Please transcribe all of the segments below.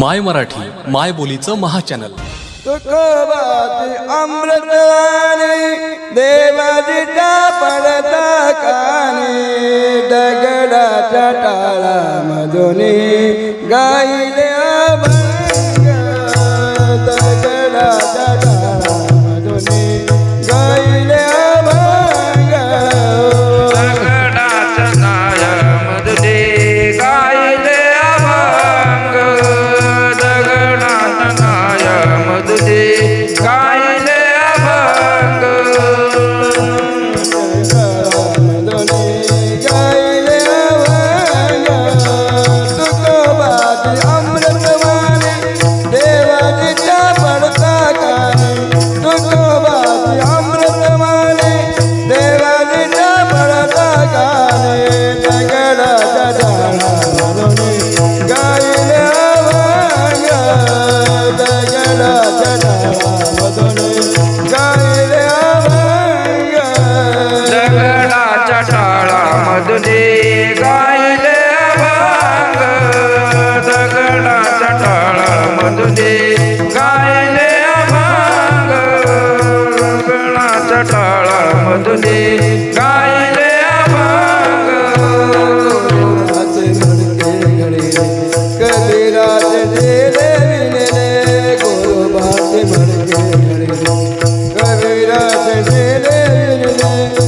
माय मराठी माय बोलीचं महाचॅनल. तुकोबाची अमृताने देवाची पडता कानी दगडा टाळा मधुनी गाई कबीर से ले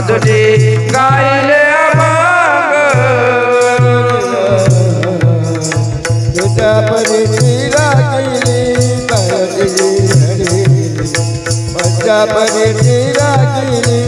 तुझे गायले तुझ्या परीची रागिली तळली मजा परीची रागिली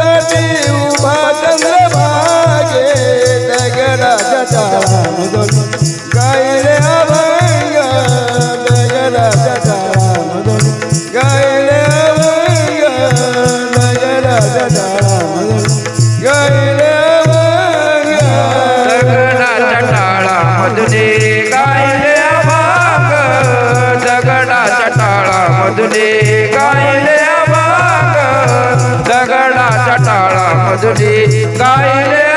মাধুরী গাইলে